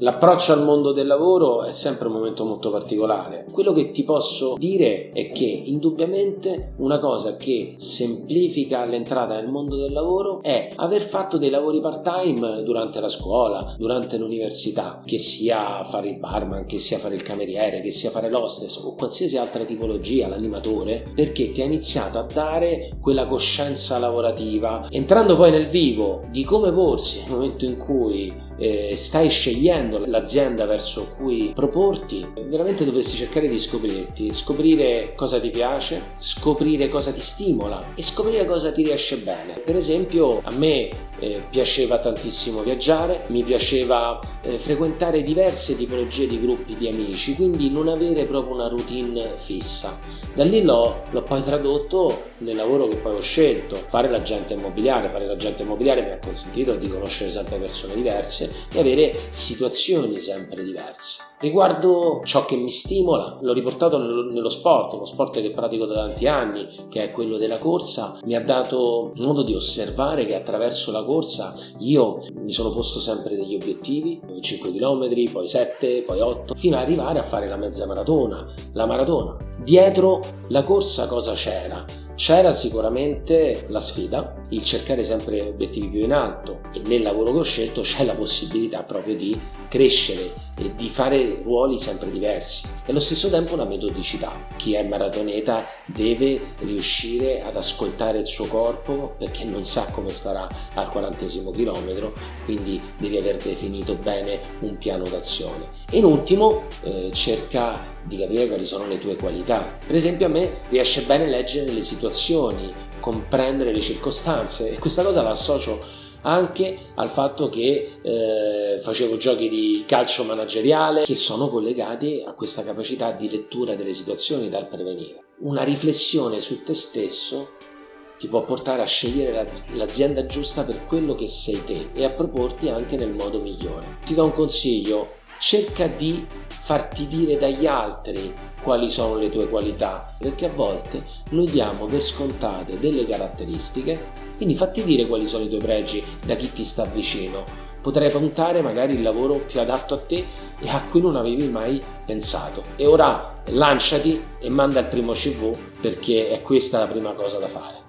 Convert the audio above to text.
L'approccio al mondo del lavoro è sempre un momento molto particolare. Quello che ti posso dire è che indubbiamente una cosa che semplifica l'entrata nel mondo del lavoro è aver fatto dei lavori part-time durante la scuola, durante l'università, che sia fare il barman, che sia fare il cameriere, che sia fare l'hostess o qualsiasi altra tipologia, l'animatore, perché ti ha iniziato a dare quella coscienza lavorativa, entrando poi nel vivo di come porsi nel momento in cui eh, stai scegliendo l'azienda verso cui proporti, veramente dovresti cercare di scoprirti, scoprire cosa ti piace, scoprire cosa ti stimola e scoprire cosa ti riesce bene. Per esempio a me eh, piaceva tantissimo viaggiare, mi piaceva eh, frequentare diverse tipologie di gruppi di amici, quindi non avere proprio una routine fissa. Da lì l'ho, poi tradotto nel lavoro che poi ho scelto, fare l'agente immobiliare. Fare l'agente immobiliare mi ha consentito di conoscere sempre persone diverse e avere situazioni sempre diverse. Riguardo ciò che mi stimola, l'ho riportato nello sport, uno sport che pratico da tanti anni, che è quello della corsa, mi ha dato modo di osservare che attraverso la corsa io mi sono posto sempre degli obiettivi, 5 km, poi 7, poi 8, fino ad arrivare a fare la mezza maratona, la maratona. Dietro la corsa cosa c'era? C'era sicuramente la sfida, il cercare sempre obiettivi più in alto e nel lavoro che ho scelto c'è la possibilità proprio di crescere e di fare ruoli sempre diversi e allo stesso tempo la metodicità. Chi è maratoneta deve riuscire ad ascoltare il suo corpo perché non sa come starà al quarantesimo chilometro, quindi devi aver definito bene un piano d'azione. E in ultimo eh, cerca di capire quali sono le tue qualità. Per esempio a me riesce bene leggere le situazioni, comprendere le circostanze e questa cosa la associo anche al fatto che eh, facevo giochi di calcio manageriale che sono collegati a questa capacità di lettura delle situazioni dal prevenire. Una riflessione su te stesso ti può portare a scegliere l'azienda giusta per quello che sei te e a proporti anche nel modo migliore. Ti do un consiglio, cerca di farti dire dagli altri quali sono le tue qualità, perché a volte noi diamo per scontate delle caratteristiche, quindi fatti dire quali sono i tuoi pregi da chi ti sta vicino. Potrai puntare magari il lavoro più adatto a te e a cui non avevi mai pensato. E ora lanciati e manda il primo CV perché è questa la prima cosa da fare.